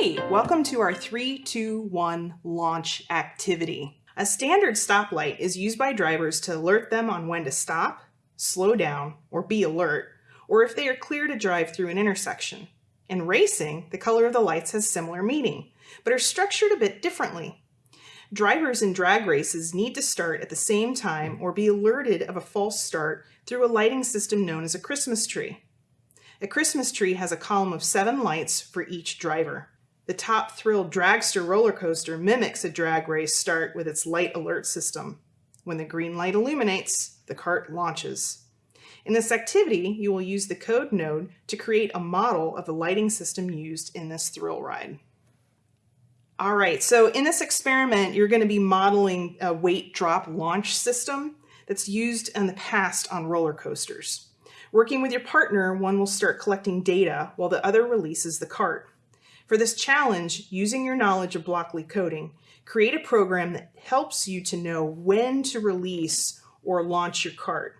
Hey, welcome to our 321 launch activity. A standard stoplight is used by drivers to alert them on when to stop, slow down, or be alert, or if they are clear to drive through an intersection. In racing, the color of the lights has similar meaning, but are structured a bit differently. Drivers in drag races need to start at the same time or be alerted of a false start through a lighting system known as a Christmas tree. A Christmas tree has a column of seven lights for each driver. The Top Thrill Dragster roller coaster mimics a drag race start with its light alert system. When the green light illuminates, the cart launches. In this activity, you will use the code node to create a model of the lighting system used in this thrill ride. All right, so in this experiment, you're going to be modeling a weight drop launch system that's used in the past on roller coasters. Working with your partner, one will start collecting data while the other releases the cart. For this challenge, using your knowledge of Blockly coding, create a program that helps you to know when to release or launch your cart.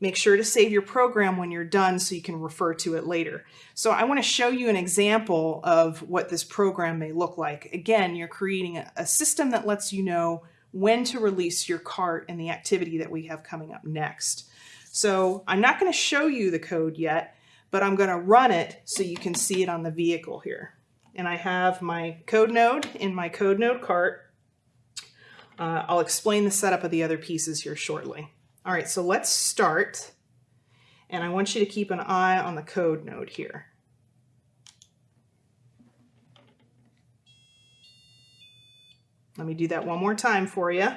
Make sure to save your program when you're done so you can refer to it later. So I want to show you an example of what this program may look like. Again, you're creating a, system that lets you know when to release your cart and the activity that we have coming up next. So I'm not going to show you the code yet, but I'm going to run it so you can see it on the vehicle here. And I have my code node in my code node cart. Uh, I'll explain the setup of the other pieces here shortly. All right, so let's start. And I want you to keep an eye on the code node here. Let me do that one more time for you.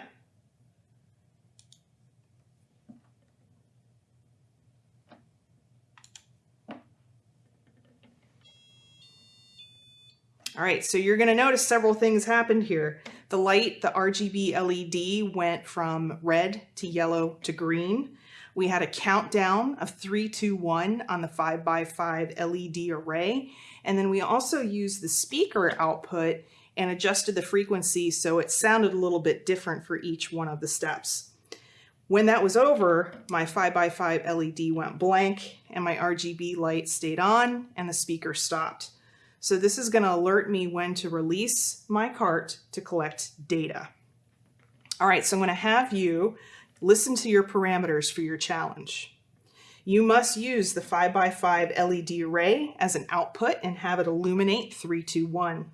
Right, so you're gonna notice several things happened here. The light, the RGB LED went from red to yellow to green. We had a countdown of three, two, one on the five by five LED array. And then we also used the speaker output and adjusted the frequency so it sounded a little bit different for each one of the steps. When that was over, my 5x5 LED went blank and my RGB light stayed on and the speaker stopped. So this is gonna alert me when to release my cart to collect data. All right, so I'm gonna have you listen to your parameters for your challenge. You must use the 5x5 LED array as an output and have it illuminate 321.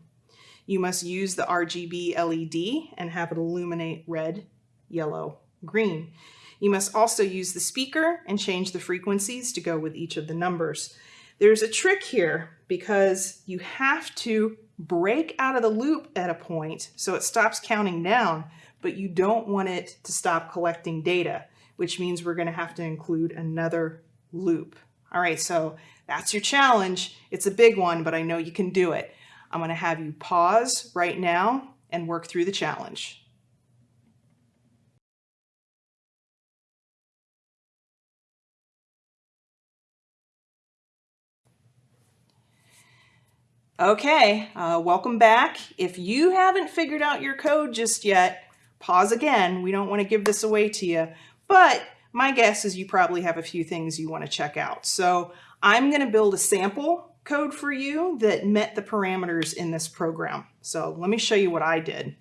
You must use the RGB LED and have it illuminate red, yellow, green. You must also use the speaker and change the frequencies to go with each of the numbers. There's a trick here because you have to break out of the loop at a point so it stops counting down, but you don't want it to stop collecting data, which means we're gonna have to include another loop. All right, so that's your challenge. It's a big one, but I know you can do it. I'm gonna have you pause right now and work through the challenge. Okay, uh, welcome back. If you haven't figured out your code just yet, pause again. We don't want to give this away to you, but my guess is you probably have a few things you want to check out. So I'm going to build a sample code for you that met the parameters in this program. So let me show you what I did.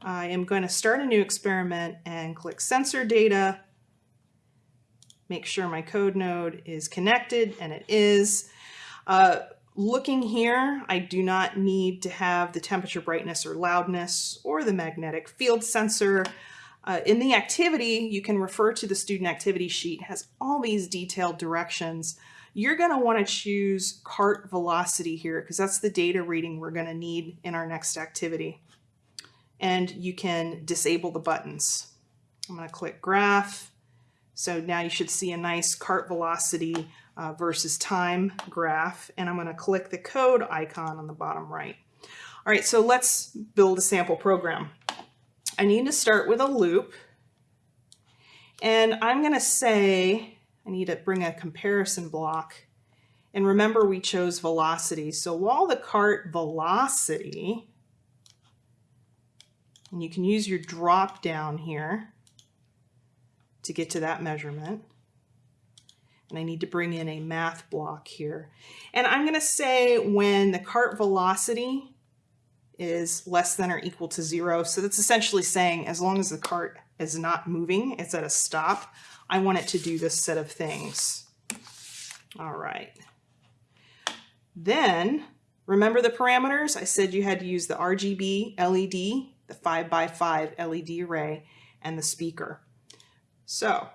I am going to start a new experiment and click sensor data, make sure my code node is connected, and it is. Uh, Looking here, I do not need to have the temperature brightness or loudness or the magnetic field sensor. Uh, in the activity, you can refer to the student activity sheet. It has all these detailed directions. You're going to want to choose cart velocity here because that's the data reading we're going to need in our next activity. And you can disable the buttons. I'm going to click graph. So now you should see a nice cart velocity uh, versus time graph, and I'm going to click the code icon on the bottom right. All right, so let's build a sample program. I need to start with a loop, and I'm going to say I need to bring a comparison block. And remember, we chose velocity. So while the cart velocity, and you can use your drop down here to get to that measurement, and I need to bring in a math block here. And I'm going to say when the cart velocity is less than or equal to zero. So that's essentially saying as long as the cart is not moving, it's at a stop, I want it to do this set of things. All right. Then remember the parameters? I said you had to use the RGB LED, the 5 by 5 LED array, and the speaker. So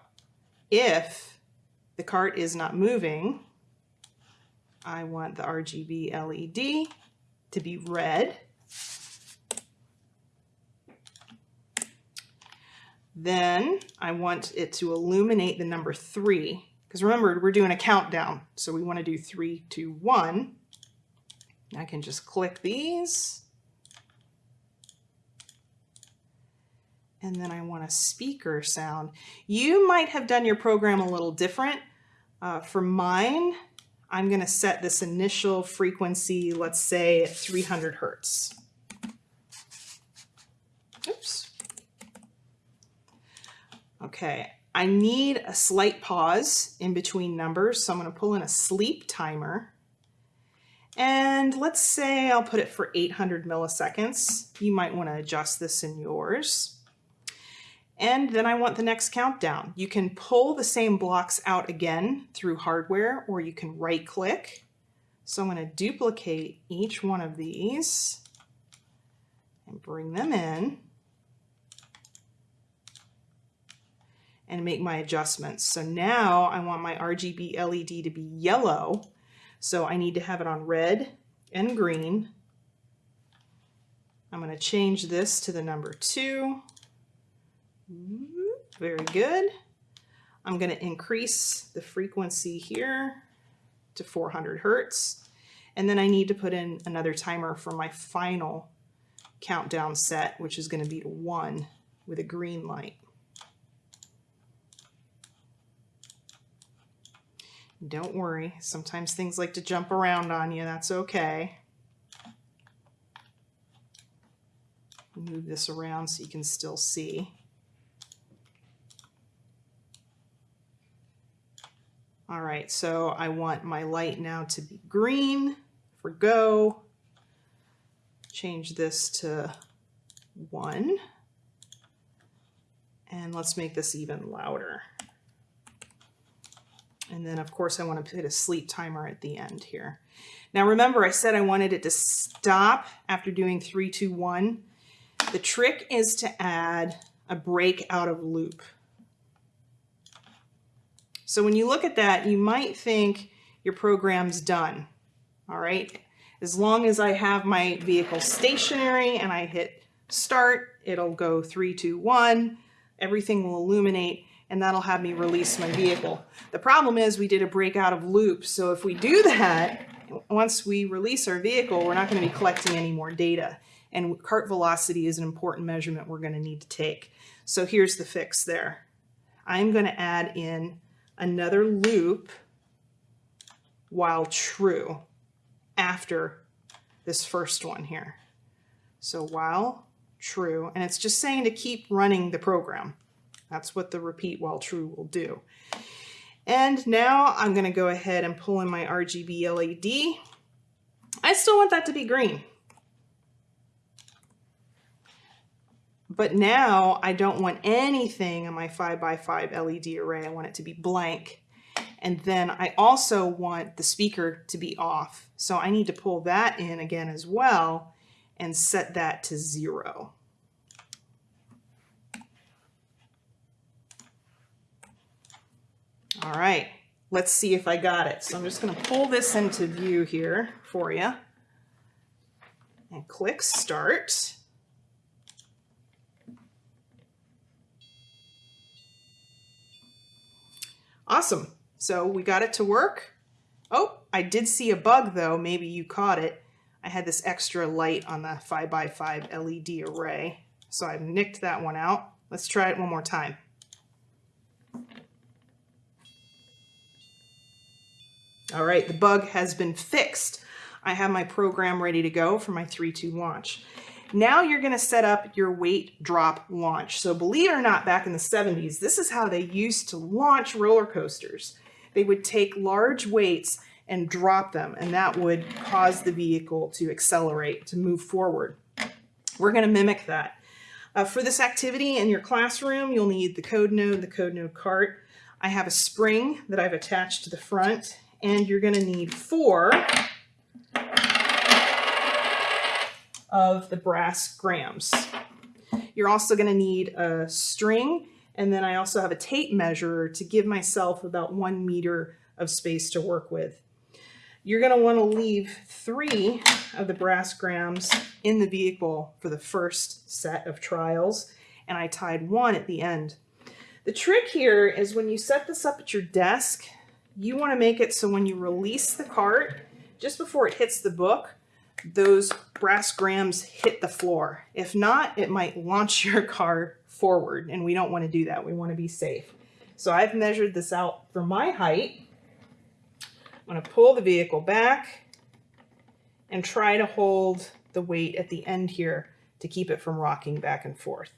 if the cart is not moving, I want the RGB LED to be red. Then I want it to illuminate the number three, because remember, we're doing a countdown. So we want to do three, two, one. I can just click these. And then I want a speaker sound. You might have done your program a little different. Uh, for mine, I'm going to set this initial frequency, let's say at 300 hertz. Oops. Okay, I need a slight pause in between numbers, so I'm going to pull in a sleep timer. And let's say I'll put it for 800 milliseconds. You might want to adjust this in yours. And then I want the next countdown. You can pull the same blocks out again through hardware, or you can right click. So I'm going to duplicate each one of these and bring them in and make my adjustments. So now I want my RGB LED to be yellow. So I need to have it on red and green. I'm going to change this to the number two very good. I'm going to increase the frequency here to 400 Hertz. And then I need to put in another timer for my final countdown set, which is going to be to one with a green light. Don't worry, sometimes things like to jump around on you, that's okay. Move this around so you can still see. All right, so I want my light now to be green for go. Change this to one. And let's make this even louder. And then of course I want to put a sleep timer at the end here. Now remember I said I wanted it to stop after doing three, two, one. The trick is to add a break out of loop. So when you look at that, you might think your program's done. All right. As long as I have my vehicle stationary and I hit start, it'll go three, two, one, everything will illuminate and that'll have me release my vehicle. The problem is we did a breakout of loop. So if we do that, once we release our vehicle, we're not going to be collecting any more data. And cart velocity is an important measurement we're going to need to take. So here's the fix there. I'm going to add in another loop while true after this first one here. So while true, and it's just saying to keep running the program. That's what the repeat while true will do. And now I'm gonna go ahead and pull in my RGB LED. I still want that to be green. But now I don't want anything on my 5 by 5 LED array. I want it to be blank. And then I also want the speaker to be off. So I need to pull that in again as well and set that to zero. All right, let's see if I got it. So I'm just gonna pull this into view here for you and click start. Awesome. So we got it to work. Oh, I did see a bug though. Maybe you caught it. I had this extra light on the 5x5 LED array. So I've nicked that one out. Let's try it one more time. All right, the bug has been fixed. I have my program ready to go for my 3-2 launch. Now you're going to set up your weight drop launch. So believe it or not, back in the 70s, this is how they used to launch roller coasters. They would take large weights and drop them, and that would cause the vehicle to accelerate, to move forward. we're going to mimic that. Uh, for this activity in your classroom, you'll need the code node, the code node cart. I have a spring that I've attached to the front, and you're going to need four of the brass grams. You're also going to need a string, and then I also have a tape measure to give myself about one meter of space to work with. You're going to want to leave three of the brass grams in the vehicle for the first set of trials, and I tied one at the end. The trick here is when you set this up at your desk, you want to make it so when you release the cart, just before it hits the book, those brass grams hit the floor. If not, it might launch your car forward, and we don't want to do that. We want to be safe. So I've measured this out for my height. I'm going to pull the vehicle back and try to hold the weight at the end here to keep it from rocking back and forth.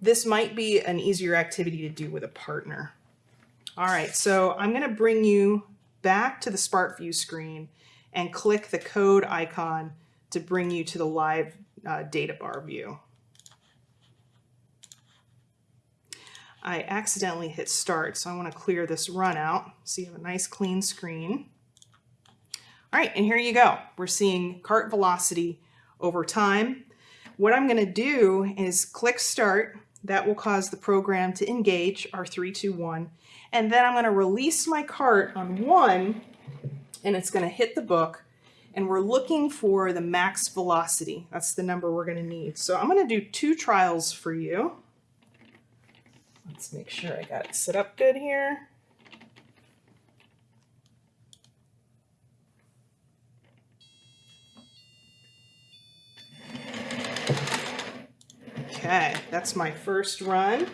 This might be an easier activity to do with a partner. All right, so I'm going to bring you back to the SPARKvue screen and click the code icon to bring you to the live uh, data bar view. I accidentally hit start, so I want to clear this run out so you have a nice clean screen. All right, and here you go. We're seeing cart velocity over time. What I'm going to do is click start. That will cause the program to engage our 321. And then I'm going to release my cart on one, and it's going to hit the book. And we're looking for the max velocity. That's the number we're going to need. So I'm going to do two trials for you. Let's make sure I got it set up good here. Okay, that's my first run.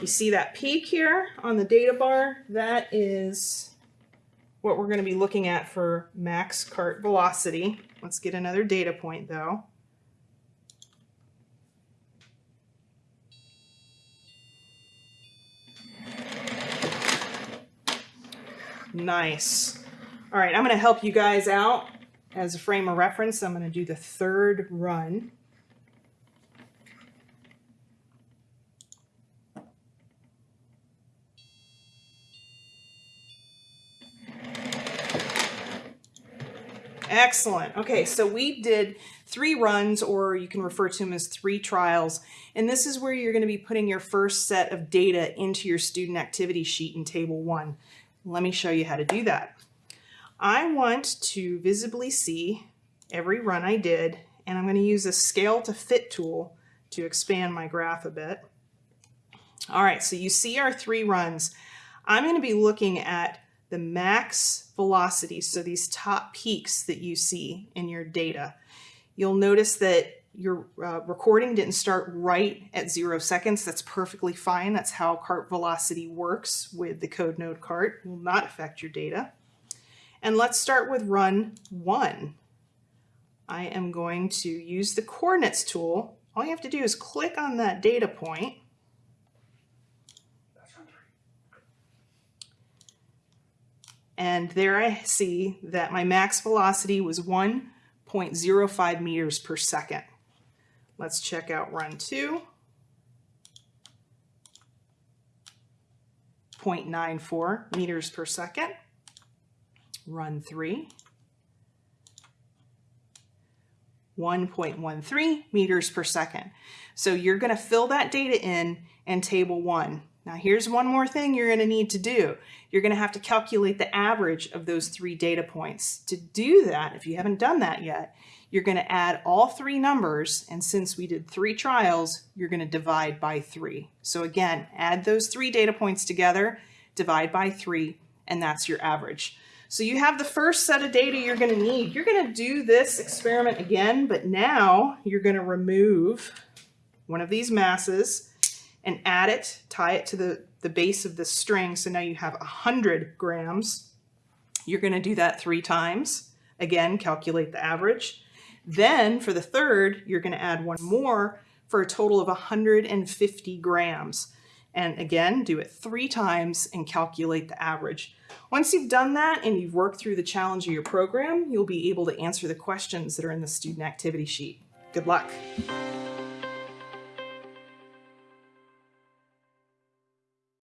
You see that peak here on the data bar? That is what we're going to be looking at for max cart velocity. Let's get another data point though. Nice. All right, I'm going to help you guys out as a frame of reference. I'm going to do the third run. Excellent. Okay, so we did three runs, or you can refer to them as three trials. And this is where you're going to be putting your first set of data into your student activity sheet in Table 1. Let me show you how to do that. I want to visibly see every run I did, and I'm going to use the scale to fit tool to expand my graph a bit. All right, so you see our three runs. I'm going to be looking at the max velocity, so these top peaks that you see in your data. You'll notice that your uh, recording didn't start right at zero seconds. That's perfectly fine. That's how cart velocity works with the code node cart. It will not affect your data. And let's start with run one. I am going to use the coordinates tool. All you have to do is click on that data point And there I see that my max velocity was 1.05 meters per second. Let's check out run two. 0.94 meters per second. Run three. 1.13 meters per second. So you're going to fill that data in in table one. Now here's one more thing you're going to need to do. You're going to have to calculate the average of those three data points. To do that, if you haven't done that yet, you're going to add all three numbers, and since we did three trials, you're going to divide by three. So again, add those three data points together, divide by three, and that's your average. So you have the first set of data you're going to need. You're going to do this experiment again, but now you're going to remove one of these masses and add it, tie it to the, the base of the string. So now you have 100 grams. You're going to do that three times. Again, calculate the average. Then for the third, you're going to add one more for a total of 150 grams. And again, do it three times and calculate the average. Once you've done that and you've worked through the challenge of your program, you'll be able to answer the questions that are in the student activity sheet. Good luck.